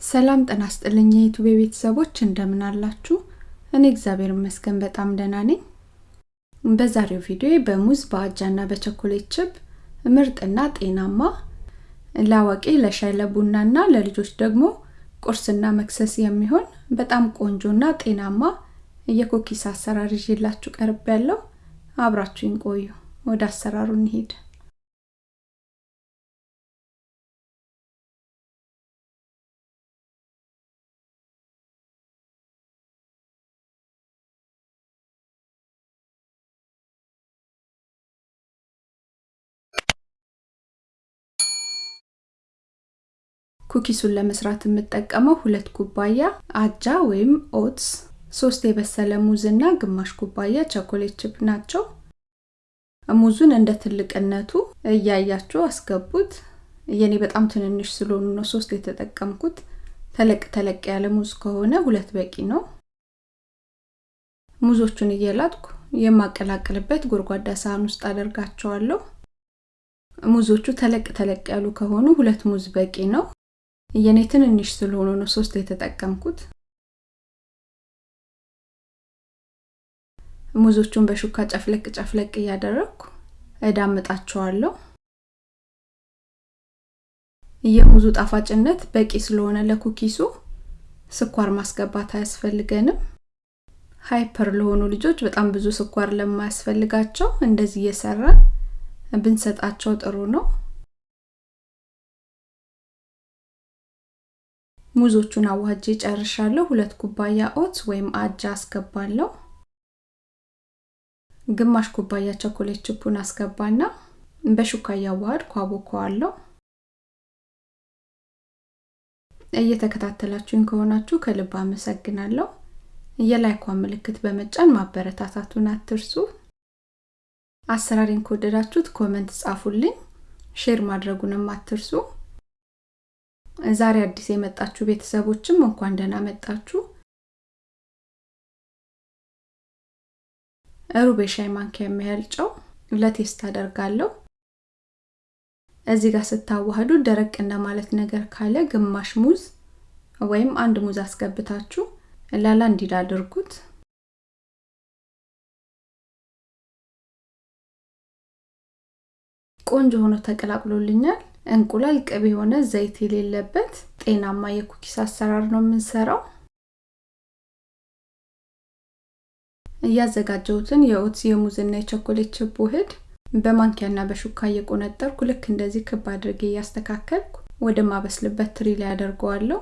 ሰላም ጤና ይስጥልኝ የዩቲዩብ ቤተሰቦች እንደምን አላችሁ? እኔ እግዚአብሔር ይመስገን በጣም ደህና ነኝ። በዛሬው ቪዲዮ በሙዝ በአጃና በቸኮሌት ችፕ ምርጥና ጤናማ ለአዋቂ ለሻይ ለቡናና ለልጆች ደግሞ ቁርስና መክሰስ የሚሆን በጣም ቆንጆና ጤናማ የኩኪስ አሰራር ይዤላችሁ ቀርብ ያለው አብራችሁኝ ቆዩ። ወደ አሰራሩ እንሂድ። cookies ኡን ለመስራት የምጠቀመው ሁለት ኩባያ አጃ ወይም oats፣ ሶስት የበሰለ ሙዝ እና ግማሽ ኩባያ chocolate chip ናቸው። ሙዙን እንደ ትልቅነቱ እያያችሁ አስገቡት። የኔ በጣም ትንንሽ ስለሆኑ ነው ሶስት የተጠቀምኩት። ተለቅ ተለቅ ያለ ሙዝ ከሆነ ሁለት በቂ ነው። ሙዞቹን እየላጥኩ የማቀላቅልበት ጎድጓዳ ሳህን ውስጥ አደርጋቸዋለሁ። ሙዞቹ ተለቅ ተለቅ ያሉ ከሆኑ ሁለት ሙዝ በቂ ነው። የኔ ትንንሽ ስለሆኑ ነው ሶስት የተጠቀምኩት። ሙዞቹን በሹካ ጨፍለቅ ጨፍለቅ እያደረግኩ እዳምጣቸዋለሁ። የሙዙ ጣፋጭነት በቂ ስለሆነ ለ cookies ኡ ስኳር ማስገባት አያስፈልገንም። hyper ለሆኑ ልጆች በጣም ብዙ ስኳር ለማያስፈልጋቸው እንደዚህ እየሰራን ብንሰጣቸው ጥሩ ነው። ሙዞቹን አዋጄ ጨርሻለሁ። ሁለት ኩባያ ኦትስ ወይም አጃ አስገባለሁ። ግማሽ ኩባያ ቸኮሌት ችፑን አስገባና በሹካ እያዋሃድኩ አቦከዋለሁ። እየተከታተላችሁኝ ከሆናችሁ ከልብ አመሰግናለሁ። የላይኳን ምልክት በመጫን ማበረታታቱን አትርሱ። አሰራሬን ከወደዳችሁት comment ጻፉልኝ፣ share ማድረጉንም አትርሱ። ዛሬ አዲስ የመጣችሁ ቤተሰቦችም እንኳን ደህና መጣችሁ። ሩብ የሻይ ማንኪያ የሚያህል ጨው ለ taste አደርጋለሁ። እዚህ ጋር ስታዋህዱ ደረቅ እንደማለት ነገር ካለ ግማሽ ሙዝ ወይም አንድ ሙዝ አስገብታችሁ ላላ እንዲል አድርጉት። ቆንጆ ሆኖ ተቀላቅሎልኛል። እንቁላል፣ ቅቤ የሆነ ዘይት የሌለበት ጤናማ የኩኪስ አሰራር ነው የምንሰራው። እያዘጋጀሁትን የኦትስ የሙዝና የቸኮሌት ችፕ ውህድ በማንኪያና በሹካ እየቆነጠርኩ ልክ እንደዚህ ክብ አድርጌ እያስተካከልኩ ወደ ማበስልበት ትሪ ላይ አደርገዋለሁ።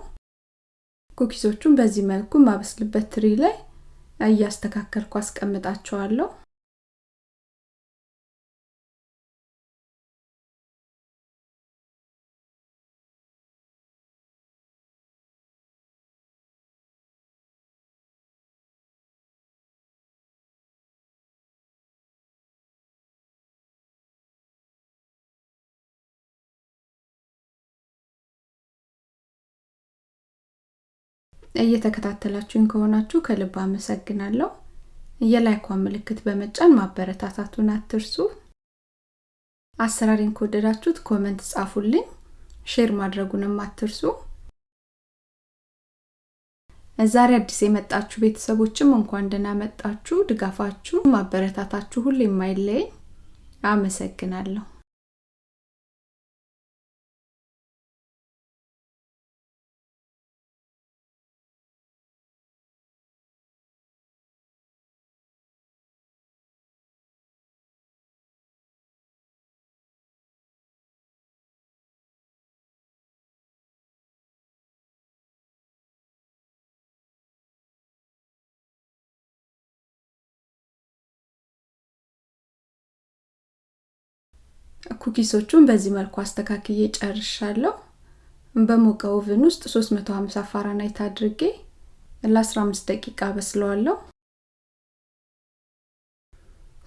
ኩኪሶቹን በዚህ መልኩ ማበስልበት ትሪ ላይ እያስተካከልኩ አስቀምጣቸዋለሁ። እየተከታተላችሁኝ ከሆናችሁ ከልብ አመሰግናለሁ። የ like ኳን ምልክት በመጫን ማበረታታቱን አትርሱ። አሰራሬን ከወደዳችሁት comment ጻፉልኝ፣ share ማድረጉንም አትርሱ። ዛሬ አዲስ የመጣችሁ ቤተሰቦችም እንኳን ደህና መጣችሁ። ድጋፋችሁ፣ ማበረታታችሁ ሁሌ የማይለየኝ አመሰግናለሁ። cookies ኦቹን በዚህ መልኩ አስተካክዬ ጨርሻለሁ። በሞቀ oven ውስጥ 350 ፋራናይት አድርጌ ለ15 ደቂቃ በስለዋለሁ።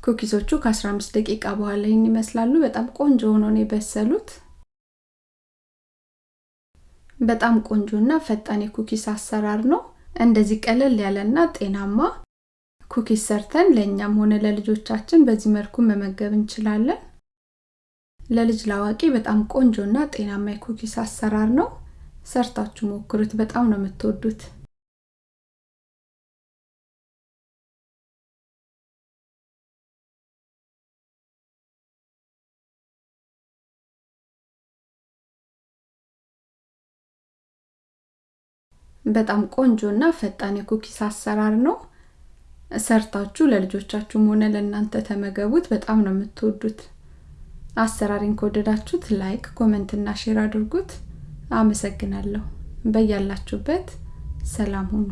cookies ኦቹ ከ15 ደቂቃ በኋላ ይህን ይመስላሉ። በጣም ቆንጆ ሆነው ነው የበሰሉት። በጣም ቆንጆና ፈጣን የ cookies አሰራር ነው። እንደዚህ ቀለል ያለና ጤናማ cookies ሰርተን ለእኛም ሆነ ለልጆቻችን በዚህ መልኩ መመገብ እንችላለን። ለልጅ ላዋቂ በጣም ቆንጆና ጤናማ የኩኪስ አሰራር ነው። ሰርታችሁ ሞክሩት። በጣም ነው የምትወዱት። በጣም ቆንጆ እና ፈጣን የኩኪስ አሰራር ነው። ሰርታችሁ ለልጆቻችሁም ሆነ ለእናንተ ተመገቡት። በጣም ነው የምትወዱት። አሰራሬን ከወደዳችሁት like፣ comment እና share አድርጉት። አመሰግናለሁ። በያላችሁበት ሰላም ሁኑ።